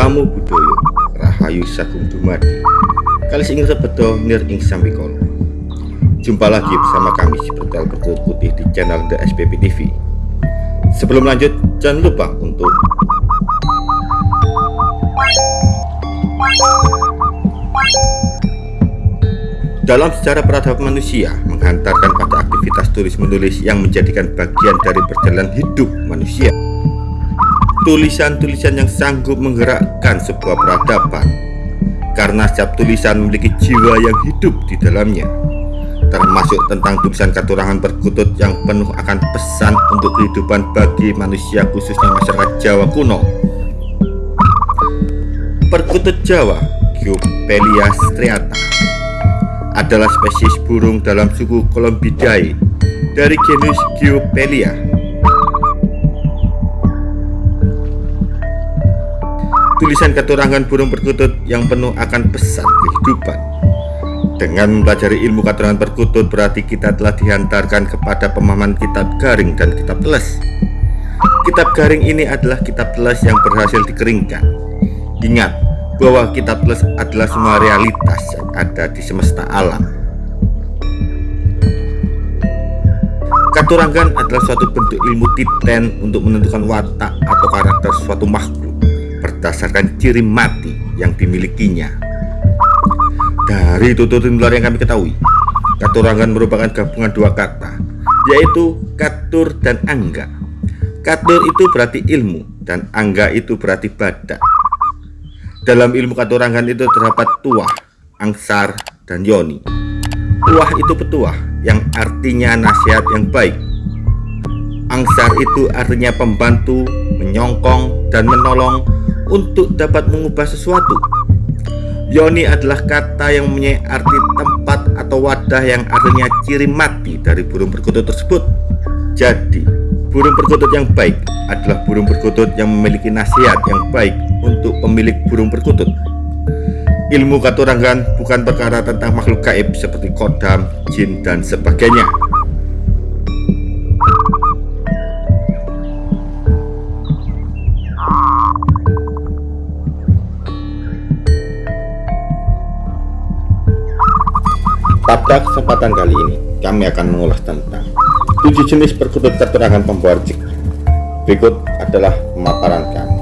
Namo Buddhaya Rahayu Sagung Dumadi. Kali ingin sebedo nir ing sambikolo Jumpa lagi bersama kami Spiritual Bertutur Putih di channel The SPP TV Sebelum lanjut jangan lupa untuk Dalam sejarah peradaban manusia menghantarkan pada aktivitas tulis-menulis yang menjadikan bagian dari perjalanan hidup manusia tulisan-tulisan yang sanggup menggerakkan sebuah peradaban. Karena setiap tulisan memiliki jiwa yang hidup di dalamnya. Termasuk tentang tulisan katurangan perkutut yang penuh akan pesan untuk kehidupan bagi manusia khususnya masyarakat Jawa kuno. Perkutut Jawa Geopelia striata adalah spesies burung dalam suku Columbidae dari genus Geopelia tulisan keturangan burung perkutut yang penuh akan pesan kehidupan. Dengan mempelajari ilmu keturangan perkutut berarti kita telah dihantarkan kepada pemahaman kitab garing dan kitab teles. Kitab garing ini adalah kitab teles yang berhasil dikeringkan. Ingat bahwa kitab teles adalah semua realitas yang ada di semesta alam. Katurangan adalah suatu bentuk ilmu titen untuk menentukan watak atau karakter suatu makhluk berdasarkan ciri mati yang dimilikinya. Dari tuturin luar yang kami ketahui, katurangan merupakan gabungan dua kata, yaitu katur dan angga. Katur itu berarti ilmu dan angga itu berarti badak. Dalam ilmu katurangan itu terdapat tuah, angsar, dan yoni. Tuah itu petuah yang artinya nasihat yang baik. Angsar itu artinya pembantu, menyongkong, dan menolong untuk dapat mengubah sesuatu. Yoni adalah kata yang mempunyai arti tempat atau wadah yang artinya ciri mati dari burung perkutut tersebut. Jadi, burung perkutut yang baik adalah burung perkutut yang memiliki nasihat yang baik untuk pemilik burung perkutut. Ilmu katurangan bukan perkara tentang makhluk gaib seperti kodam, jin, dan sebagainya. Pada kesempatan kali ini, kami akan mengulas tentang tujuh jenis perkutut keterangan rezeki. Berikut adalah pemaparan kami.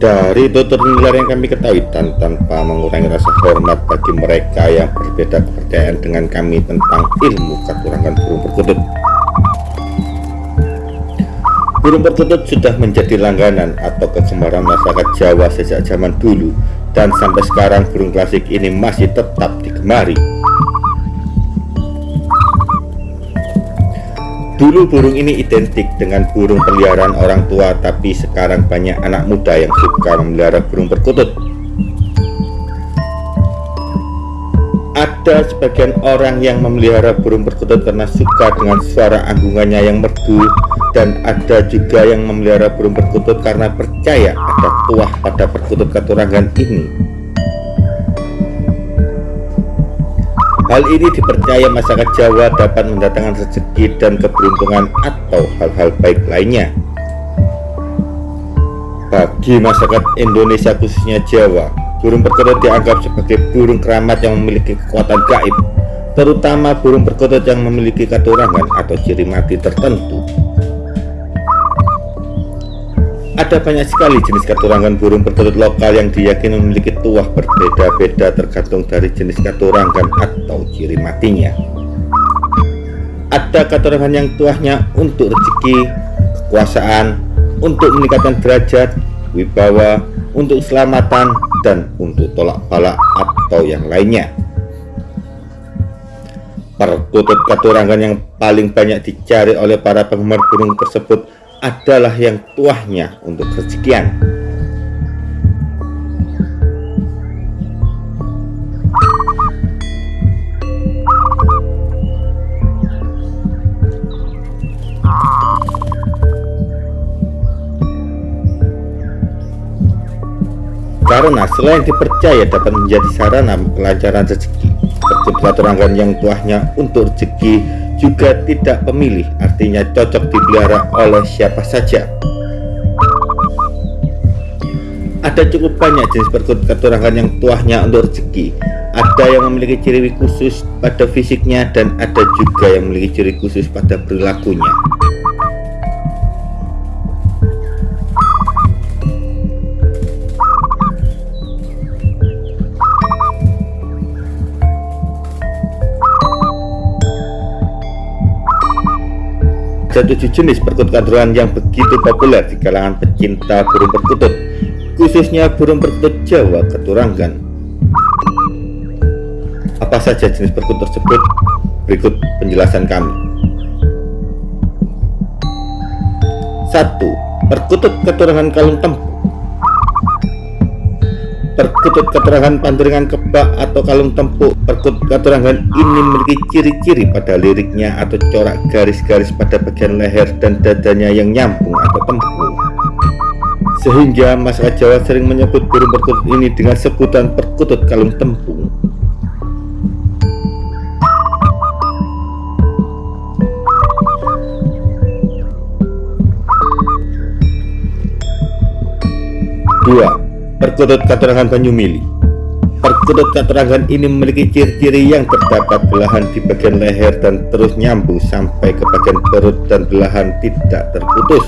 Dari tutur nular yang kami ketahui dan tanpa mengurangi rasa hormat bagi mereka yang berbeda kepercayaan dengan kami tentang ilmu katurangan burung perkutut Burung perkutut sudah menjadi langganan atau kegemaran masyarakat Jawa sejak zaman dulu dan sampai sekarang burung klasik ini masih tetap digemari. Dulu burung ini identik dengan burung peliharaan orang tua tapi sekarang banyak anak muda yang suka memelihara burung perkutut. Ada sebagian orang yang memelihara burung perkutut karena suka dengan suara anggungannya yang merdu dan ada juga yang memelihara burung perkutut karena percaya ada tuah pada perkutut katurangan ini. Hal ini dipercaya masyarakat Jawa dapat mendatangkan rezeki dan keberuntungan atau hal-hal baik lainnya. Bagi masyarakat Indonesia khususnya Jawa, burung perkutut dianggap sebagai burung keramat yang memiliki kekuatan gaib, terutama burung perkutut yang memiliki katurangan atau ciri mati tertentu. Ada banyak sekali jenis katurangan burung perkutut lokal yang diyakini memiliki tuah berbeda-beda tergantung dari jenis katurangan atau ciri matinya. Ada katurangan yang tuahnya untuk rezeki, kekuasaan, untuk meningkatkan derajat, wibawa, untuk keselamatan, dan untuk tolak balak atau yang lainnya. Perkutut katurangan yang paling banyak dicari oleh para penggemar burung tersebut adalah yang tuahnya untuk kesekian. Karena selain dipercaya dapat menjadi sarana kelancaran rezeki, Perkut katuranggan yang tuahnya untuk rezeki juga tidak pemilih, artinya cocok dipelihara oleh siapa saja. Ada cukup banyak jenis perkut keturangan yang tuahnya untuk rezeki. Ada yang memiliki ciri khusus pada fisiknya dan ada juga yang memiliki ciri khusus pada perilakunya. Ada tujuh jenis perkut kaduran yang begitu populer di kalangan pecinta burung perkutut khususnya burung perkutut Jawa keturangan. Apa saja jenis perkutut tersebut? Berikut penjelasan kami. 1. Perkutut keturangan kalung tempu Perkutut keterangan panturingan kebak atau kalung tempuk. Perkutut keterangan ini memiliki ciri-ciri pada liriknya atau corak garis-garis pada bagian leher dan dadanya yang nyambung atau tempuk sehingga masyarakat Jawa sering menyebut burung perkutut ini dengan sebutan perkutut kalung tempung. Dua, perkutut katerangan Banyumili. Perkutut katerangan ini memiliki ciri-ciri yang terdapat belahan di bagian leher dan terus nyambung sampai ke bagian perut dan belahan tidak terputus.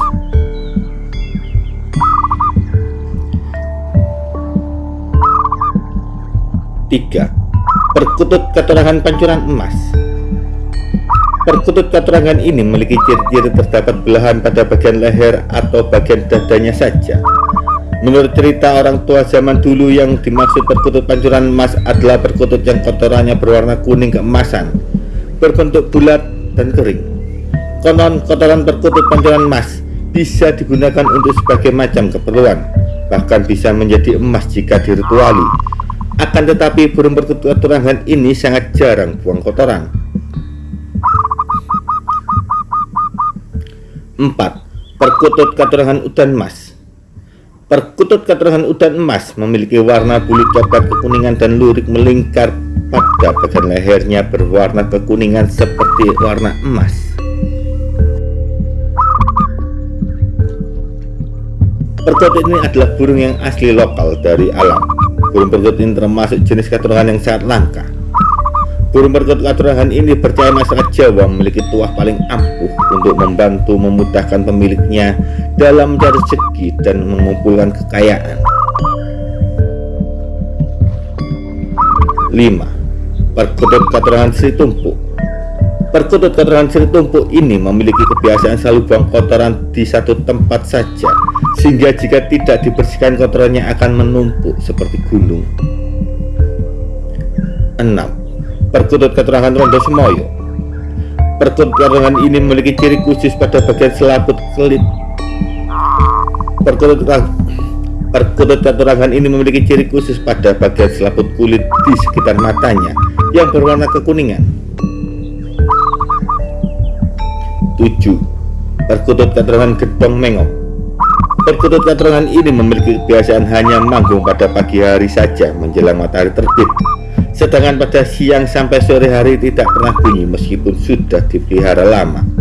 3. Perkutut keterangan pancuran emas Perkutut keterangan ini memiliki ciri-ciri terdapat belahan pada bagian leher atau bagian dadanya saja. Menurut cerita orang tua zaman dulu yang dimaksud perkutut pancuran emas adalah perkutut yang kotorannya berwarna kuning keemasan, berbentuk bulat dan kering. Konon kotoran perkutut pancuran emas bisa digunakan untuk sebagai macam keperluan, bahkan bisa menjadi emas jika dirituali akan tetapi burung perkutut turangan ini sangat jarang buang kotoran. 4. Perkutut katurangan udan emas Perkutut katurangan udan emas memiliki warna bulu coklat kekuningan dan lurik melingkar pada bagian lehernya berwarna kekuningan seperti warna emas. Perkutut ini adalah burung yang asli lokal dari alam Burung perkutut ini termasuk jenis keturunan yang sangat langka. Burung perkutut keturunan ini percaya masyarakat Jawa memiliki tuah paling ampuh untuk membantu memudahkan pemiliknya dalam mencari rezeki dan mengumpulkan kekayaan. 5. Perkutut keturunan Sri Tumpuk Perkutut keturunan Sri Tumpuk ini memiliki kebiasaan selalu buang kotoran di satu tempat saja sehingga jika tidak dibersihkan kotorannya akan menumpuk seperti gunung 6. Perkutut keterangan Rondo Semoyo Perkutut keterangan ini memiliki ciri khusus pada bagian selaput kelit Perkutut keterangan ini memiliki ciri khusus pada bagian selaput kulit di sekitar matanya yang berwarna kekuningan. 7. Perkutut keterangan gedong mengok. Perkutut katrongan ini memiliki kebiasaan hanya manggung pada pagi hari saja menjelang matahari terbit. Sedangkan pada siang sampai sore hari tidak pernah bunyi meskipun sudah dipelihara lama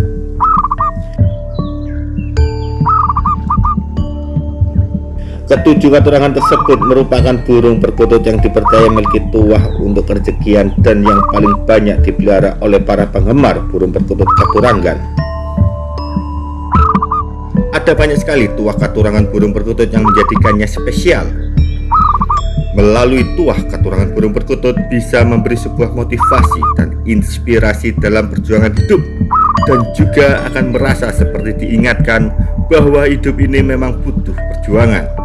Ketujuh keterangan tersebut merupakan burung perkutut yang dipercaya memiliki tuah untuk rezekian dan yang paling banyak dipelihara oleh para penggemar burung perkutut katurangan. Ada banyak sekali tuah katurangan burung perkutut yang menjadikannya spesial. Melalui tuah katurangan burung perkutut bisa memberi sebuah motivasi dan inspirasi dalam perjuangan hidup dan juga akan merasa seperti diingatkan bahwa hidup ini memang butuh perjuangan.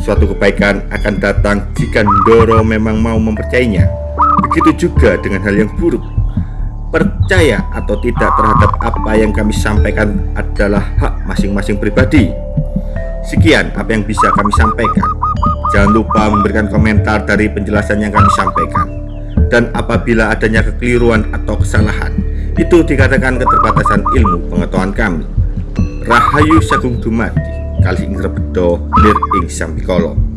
Suatu kebaikan akan datang jika Ndoro memang mau mempercayainya. Begitu juga dengan hal yang buruk percaya atau tidak terhadap apa yang kami sampaikan adalah hak masing-masing pribadi. Sekian apa yang bisa kami sampaikan. Jangan lupa memberikan komentar dari penjelasan yang kami sampaikan. Dan apabila adanya kekeliruan atau kesalahan, itu dikatakan keterbatasan ilmu pengetahuan kami. Rahayu Sagung Dumadi, kali ing rebedo lir ing sampikala.